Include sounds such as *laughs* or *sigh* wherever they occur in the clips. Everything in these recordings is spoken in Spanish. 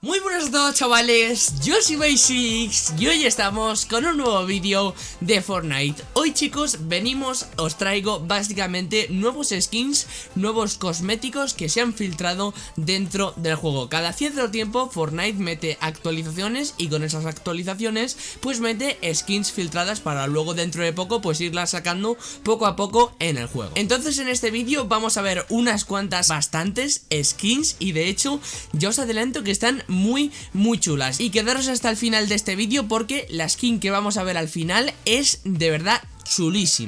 Muy buenas a todos chavales, yo soy Basics y hoy estamos con un nuevo vídeo de Fortnite. Hoy chicos venimos, os traigo básicamente nuevos skins, nuevos cosméticos que se han filtrado dentro del juego. Cada cierto tiempo Fortnite mete actualizaciones y con esas actualizaciones pues mete skins filtradas para luego dentro de poco pues irlas sacando poco a poco en el juego. Entonces en este vídeo vamos a ver unas cuantas bastantes skins y de hecho ya os adelanto que están muy muy chulas. Y quedaros hasta el final de este vídeo porque la skin que vamos a ver al final es de verdad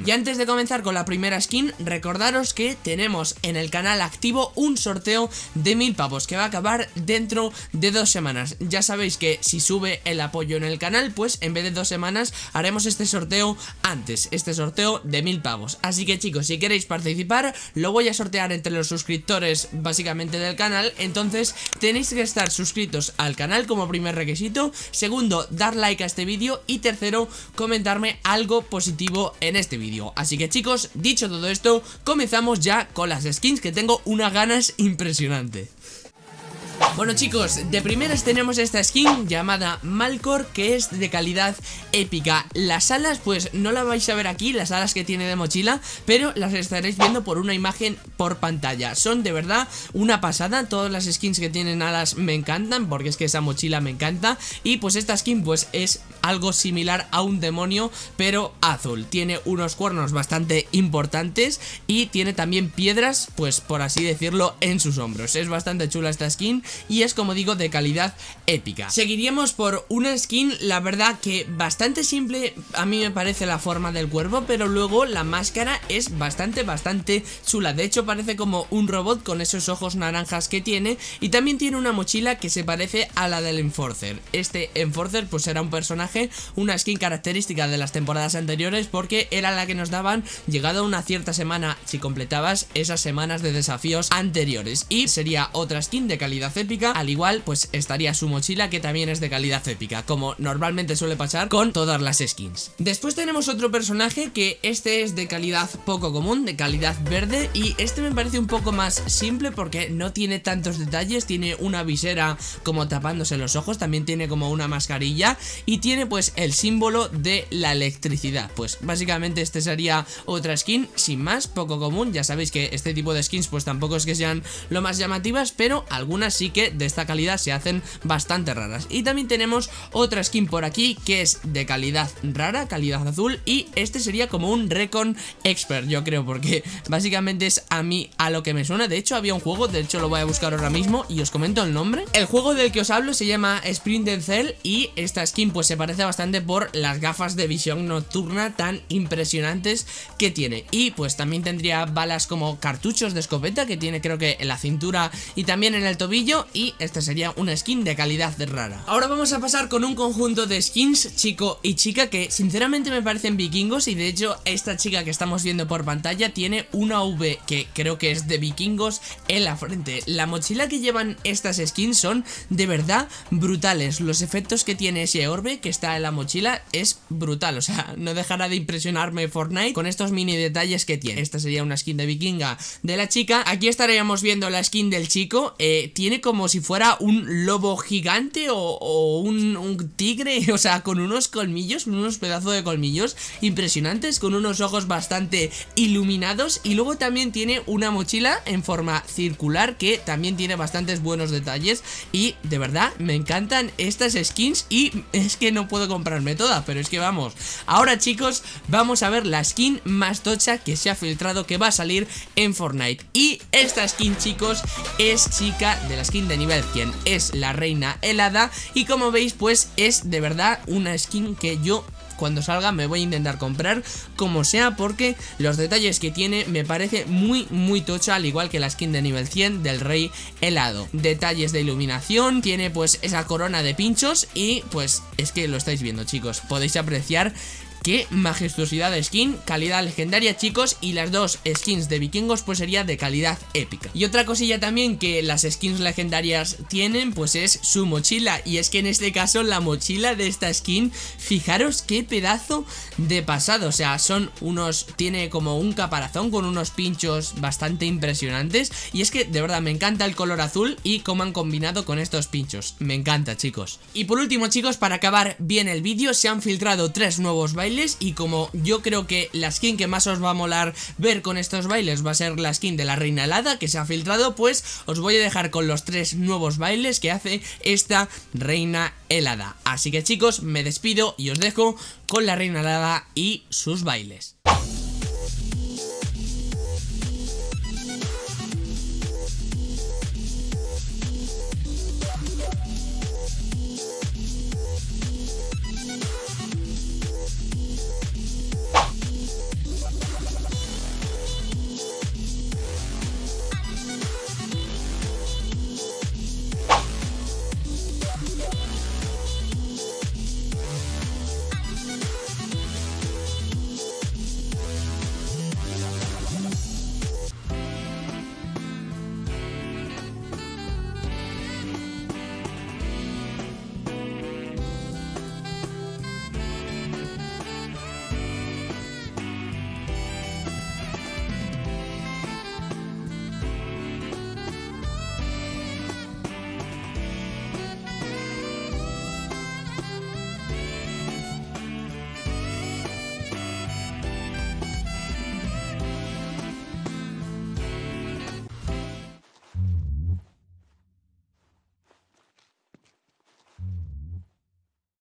Y antes de comenzar con la primera skin, recordaros que tenemos en el canal activo un sorteo de mil pavos que va a acabar dentro de dos semanas. Ya sabéis que si sube el apoyo en el canal, pues en vez de dos semanas haremos este sorteo antes, este sorteo de mil pavos. Así que chicos, si queréis participar, lo voy a sortear entre los suscriptores básicamente del canal, entonces tenéis que estar suscritos al canal como primer requisito, segundo, dar like a este vídeo y tercero, comentarme algo positivo en este vídeo. Así que chicos, dicho todo esto, comenzamos ya con las skins que tengo unas ganas impresionantes bueno chicos, de primeras tenemos esta skin llamada Malcor que es de calidad épica. Las alas pues no la vais a ver aquí, las alas que tiene de mochila Pero las estaréis viendo por una imagen por pantalla. Son de verdad una pasada, todas las skins que tienen alas me encantan Porque es que esa mochila me encanta. Y pues esta skin pues es algo similar a un demonio pero azul. Tiene unos cuernos bastante importantes y tiene también piedras pues por así decirlo en sus hombros. Es bastante chula esta skin y es como digo de calidad épica. Seguiríamos por una skin la verdad que bastante simple a mí me parece la forma del cuervo pero luego la máscara es bastante bastante chula. De hecho parece como un robot con esos ojos naranjas que tiene y también tiene una mochila que se parece a la del Enforcer. Este Enforcer pues era un personaje, una skin característica de las temporadas anteriores porque era la que nos daban llegado a una cierta semana si completabas esas semanas de desafíos anteriores. Y sería otra skin de calidad épica, al igual pues estaría su mochila que también es de calidad épica, como normalmente suele pasar con todas las skins. Después tenemos otro personaje que este es de calidad poco común, de calidad verde y este me parece un poco más simple porque no tiene tantos detalles, tiene una visera como tapándose los ojos, también tiene como una mascarilla y tiene pues el símbolo de la electricidad, pues básicamente este sería otra skin sin más, poco común, ya sabéis que este tipo de skins pues tampoco es que sean lo más llamativas, pero algunas sí que de esta calidad se hacen bastante raras. Y también tenemos otra skin por aquí que es de calidad rara, calidad azul y este sería como un Recon Expert, yo creo, porque básicamente es a mí a lo que me suena. De hecho había un juego, de hecho lo voy a buscar ahora mismo y os comento el nombre. El juego del que os hablo se llama Sprint Cell y esta skin pues se parece bastante por las gafas de visión nocturna tan impresionantes que tiene. Y pues también tendría balas como cartuchos de escopeta que tiene creo que en la cintura y también en el tobillo y esta sería una skin de calidad rara. Ahora vamos a pasar con un conjunto de skins, chico y chica, que sinceramente me parecen vikingos y de hecho esta chica que estamos viendo por pantalla tiene una V que creo que es de vikingos en la frente. La mochila que llevan estas skins son de verdad brutales. Los efectos que tiene ese orbe que está en la mochila es brutal, o sea, *laughs* no dejará de impresionarme Fortnite con estos mini detalles que tiene. Esta sería una skin de vikinga de la chica. Aquí estaríamos viendo la skin del chico, eh, tiene como si fuera un lobo gigante o, un, tigre, *laughs* o sea, con unos colmillos, unos pedazos de colmillos impresionantes, con unos ojos bastante iluminados y luego también tiene una mochila en forma circular que también tiene bastantes buenos detalles y de verdad me encantan estas skins y *laughs* es que no puedo comprarme toda, pero es que vamos. Ahora chicos, vamos a ver la skin más tocha que se ha filtrado que va a salir en Fortnite y esta skin chicos es chica de la skin de nivel 100 es la reina helada y como veis pues es de verdad una skin que yo cuando salga me voy a intentar comprar como sea porque los detalles que tiene me parece muy muy tocha al igual que la skin de nivel 100 del rey helado. Detalles de iluminación, tiene pues esa corona de pinchos y pues es que lo estáis viendo chicos, podéis apreciar Qué majestuosidad de skin, calidad legendaria chicos y las dos skins de vikingos pues sería de calidad épica. Y otra cosilla también que las skins legendarias tienen pues es su mochila. Y es que en este caso la mochila de esta skin, fijaros qué pedazo de pasado, o sea son unos, tiene como un caparazón con unos pinchos bastante impresionantes. Y es que de verdad me encanta el color azul y cómo han combinado con estos pinchos, me encanta chicos. Y por último chicos para acabar bien el vídeo se han filtrado tres nuevos y como yo creo que la skin que más os va a molar ver con estos bailes va a ser la skin de la reina helada que se ha filtrado, pues os voy a dejar con los tres nuevos bailes que hace esta reina helada. Así que chicos, me despido y os dejo con la reina helada y sus bailes.